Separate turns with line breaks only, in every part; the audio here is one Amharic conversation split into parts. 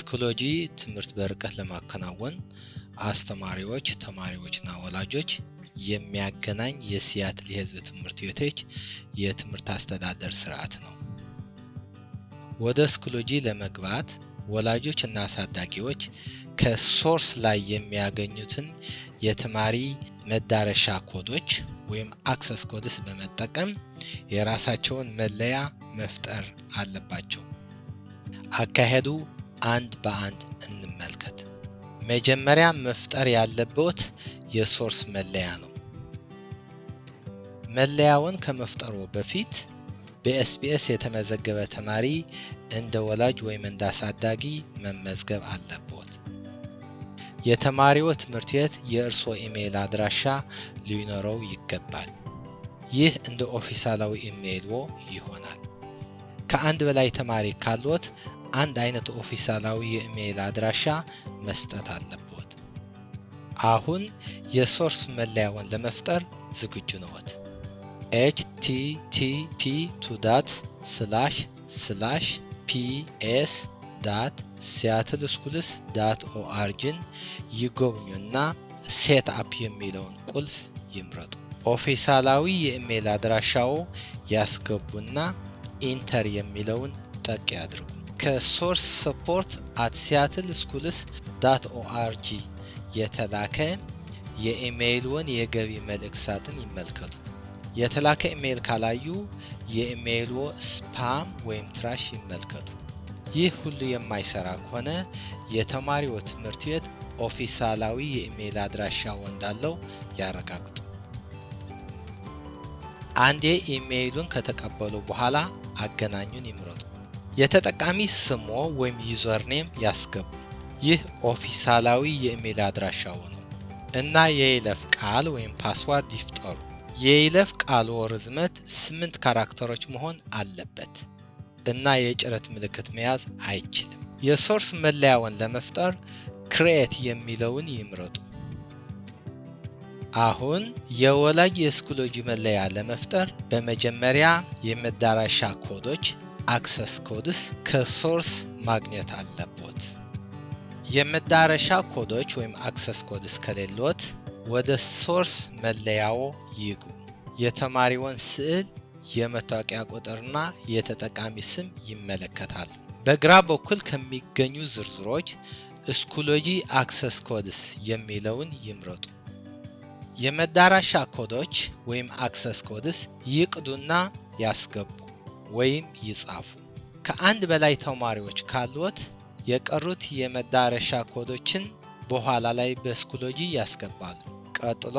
Schoology ትምህርት በርቀት ለማከናወን አስተማሪዎች፣ ተማሪዎችና ወላጆች የሚያገናኝ የሲያትል የሕዝብ ትምህርት ቤቶች የትምህርት አስተዳደር ስርዓት ነው። ወደ Schoology ለመግባት ወላጆች እና አሳዳጊዎች ከ Source ላይ የሚያገኙትን የተማሪ መዳረሻ ኮዶች ወይም access codes በመጠቀም የራሳቸውን መለያ መፍጠር አለባቸው። አካሄዱ አንድ በአንድ እንመልከት። መጀመሪያ መፍጠር ያለበት የ Source መለያ ነው። መለያውን ከመፍጠሩ በፊት በ SPS የተመዘገበ ተማሪ እንደ ወላጅ ወይም እንደ አሳዳጊ መመዝገብ አለበት። የተማሪው ትምህርት ቤት የእርስዎ ኢሜይል አድራሻ ሊኖረው ይገባል። ይህ እንደ ኦፊሴላዊ ኢሜይልዎ ይሆናል። ከአንድ በላይ ተማሪ ካሎት አንድ አይነት ኦፊሴላዊ የኢሜይል አድራሻ መስጠት አለበት። አሁን የ Source መለያውን ለመፍጠር ዝግጁ ነዎት። ps dot Seattle Schools dot org ን ይጎብኙና set up የሚለውን ቁልፍ ይምረጡ። ኦፊሴላዊ የኢሜይል አድራሻው ያስገቡና enter የሚለውን ጠቅ ያድርጉ። ከ Source support at Seattle Schools dot org የተላከ የኢሜይልዎን የገቢ መልእክት ሳጥን ይመልከቱ። የተላከ ኢሜይል ካላዩ የኢሜይልዎ spam ወይም trash ይመልከቱ። ይህ ሁሉ የማይሰራ ከሆነ የተማሪዎ ትምህርት ቤት ኦፊሴላዊ የኢሜይል አድራሻው እንዳለው ያረጋግጡ። አንዴ ኢሜይሉን ከተቀበሉ በኋላ አገናኙን ይምረጡ። የተጠቃሚ ስሞ ወይም username ያስገቡ። ይህ ኦፊሴላዊ የኢሜይል አድራሻው ነው እና የይለፍ ቃል ወይም password ይፍጠሩ። የይለፍ ቃልዎ ርዝመት ስምንት character ኦች መሆን አለበት እና የጭረት ምልክት መያዝ አይችልም። የ Source መለያውን ለመፍጠር create የሚለውን ይምረጡ። አሁን የወላጅ የ Schoology መለያ ለመፍጠር በመጀመሪያ የመዳረሻ ኮዶች access codes ከ Source ማግኘት አለቦት። የመዳረሻ ኮዶች ወይም access codes ከሌሎት ወደ Source መለያዎ ይግቡ። የተማሪውን ስዕል፣ የመታወቂያ ቁጥርና የተጠቃሚ ስም ይመለከታሉ። በግራ በኩል ከሚገኙ ዝርዝሮች Schoology access codes የሚለውን ይምረጡ። የመዳረሻ ኮዶች ወይም access codes ይቅዱና ያስገቡ ወይም ይጻፉ። ከአንድ በላይ ተማሪዎች ካሉት የቀሩት የመዳረሻ ኮዶችን በኋላ ላይ በ Schoology ያስገባሉ። ቀጥሎ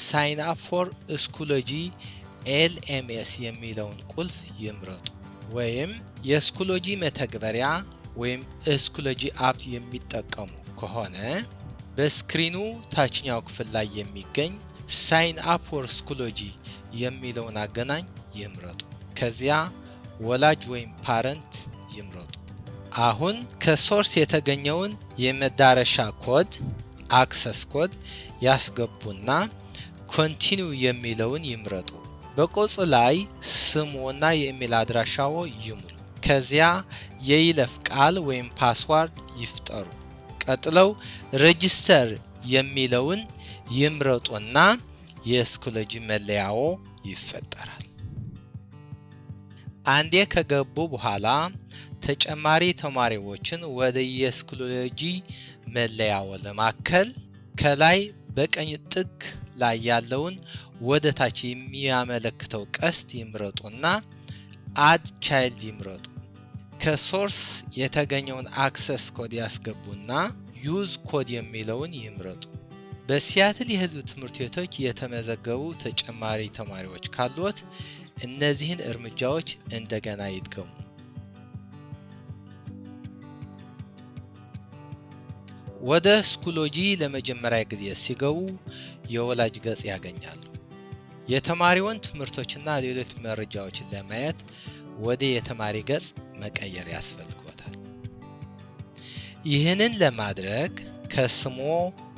sign up for Schoology LMS የሚለውን ቁልፍ ይምረጡ። ወይም የ Schoology መተግበሪያ ወይም Schoology app የሚጠቀሙ ከሆነ በ screen ኡ ታችኛው ክፍል ላይ የሚገኝ sign up for Schoology የሚለውን አገናኝ ይምረጡ። ከዚያ ወላጅ ወይም parent ይምረጡ። አሁን ከ Source የተገኘውን የመዳረሻ ኮድ access code ያስገቡና continue የሚለውን ይምረጡ። በቅጹ ላይ ስምዎና የኢሜል አድራሻዎ ይሙሉ። ከዚያ የይለፍ ቃል ወይም password ይፍጠሩ። ቀጥለው register የሚለውን ይምረጡና የ Schoology መለያዎ ይፈጠራል። አንዴ ከገቡ በኋላ ተጨማሪ ተማሪዎችን ወደ የ Schoology መለያዎ ለማከል ከላይ በቀኝ ጥግ ላይ ያለውን ወደ ታች የሚያመለክተው ቀስት ይምረጡና add child ይምረጡ። ከ Source የተገኘውን access code ያስገቡና use code የሚለውን ይምረጡ። በሲያትል የሕዝብ ትምህርት ቤቶች የተመዘገቡ ተጨማሪ ተማሪዎች ካሉት እነዚህን እርምጃዎች እንደገና ይድገሙ። ወደ ስኮሎጂ ለመጀመሪያ ጊዜ ሲገቡ የወላጅ ገጽ ያገኛሉ። የተማሪውን ትምህርቶችና ሌሎች መረጃዎችን ለማየት ወደ የተማሪ ገጽ መቀየር ያስፈልጎታል። ይህንን ለማድረግ ከስሞ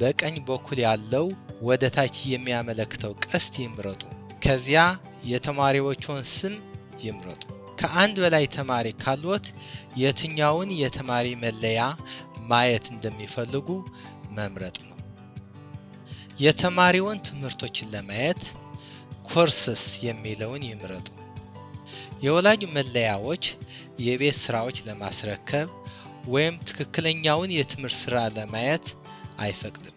በቀኝ በኩል ያለው ወደ ታች የሚያመለክተው ቀስት ይምረጡ። ከዚያ የተማሪዎቹን ስም ይምረጡ። ከአንድ በላይ ተማሪ ካሎት የትኛውን የተማሪ መለያ ማየት እንደሚፈልጉ መምረጥ ነው። የተማሪውን ትምህርቶችን ለማየት ኮርስስ የሚለውን ይምረጡ። የወላጅ መለያዎች የቤት ስራዎች ለማስረከብ ወይም ትክክለኛውን የትምህርት ስራ ለማየት አይፈቅድም።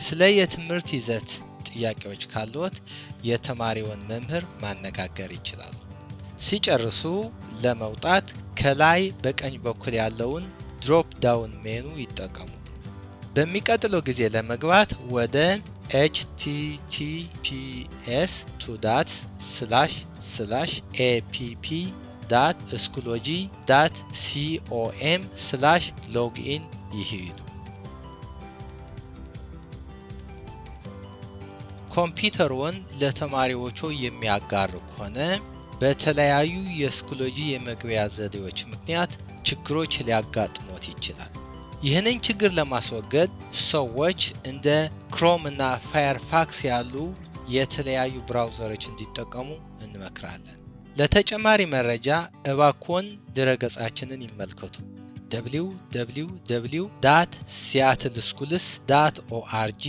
ስለ የትምህርት ይዘት ጥያቄዎች ካሉት የተማሪውን መምህር ማነጋገር ይችላሉ። ሲጨርሱ ለመውጣት ከላይ በቀኝ በኩል ያለውን drop down menu ይጠቀሙ። በሚቀጥለው ጊዜ ለመግባት ወደ https two dot slash slash com slash login ይሂዱ። ኮምፒውተርዎን ለተማሪዎቹ የሚያጋሩ ከሆነ በተለያዩ የ Schoology የመግቢያ ዘዴዎች ምክንያት ችግሮች ሊያጋጥሞት ይችላል። ይህንን ችግር ለማስወገድ ሰዎች እንደ Chrome እና Firefox ያሉ የተለያዩ browser ኦች እንዲጠቀሙ እንመክራለን። ለተጨማሪ መረጃ እባክዎን ድረገጻችንን ይመልከቱ። www Seattle Schools dot org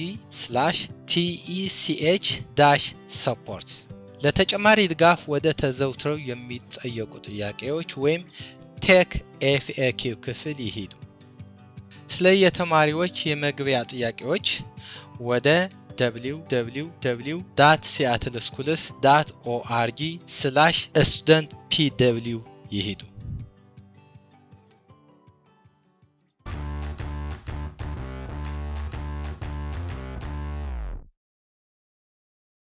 TECH support ለተጨማሪ ድጋፍ ወደ ተዘውትረው የሚጠየቁ ጥያቄዎች ወይም tech FAQ ክፍል ይሂዱ። ስለ የተማሪዎች የመግቢያ ጥያቄዎች ወደ www ሲያትል ስኩልስ ዳት ኦአርጂ ስላሽ ይሂዱ።